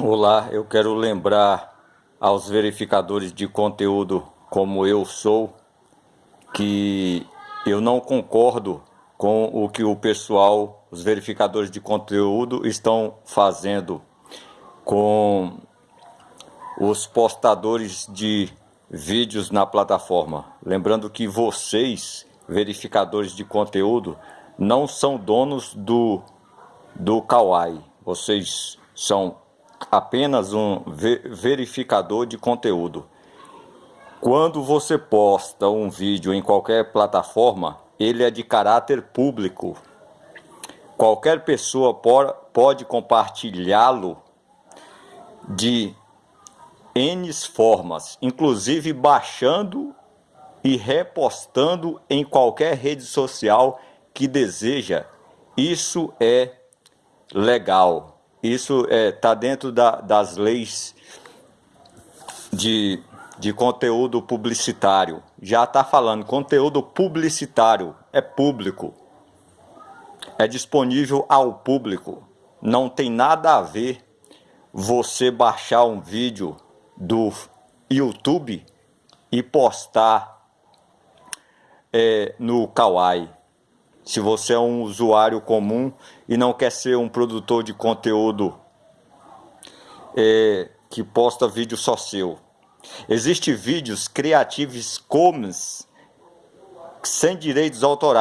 Olá, eu quero lembrar aos verificadores de conteúdo como eu sou que eu não concordo com o que o pessoal, os verificadores de conteúdo estão fazendo com os postadores de vídeos na plataforma. Lembrando que vocês, verificadores de conteúdo, não são donos do, do Kawaii. Vocês são apenas um verificador de conteúdo. Quando você posta um vídeo em qualquer plataforma, ele é de caráter público. Qualquer pessoa pode compartilhá-lo de N formas, inclusive baixando e repostando em qualquer rede social que deseja. Isso é legal. Isso está é, tá dentro da, das leis de, de conteúdo publicitário. Já está falando, conteúdo publicitário é público. É disponível ao público. Não tem nada a ver você baixar um vídeo do YouTube e postar é, no Kawaii. Se você é um usuário comum e não quer ser um produtor de conteúdo é, que posta vídeo só seu. Existem vídeos Creative Commons sem direitos autorais.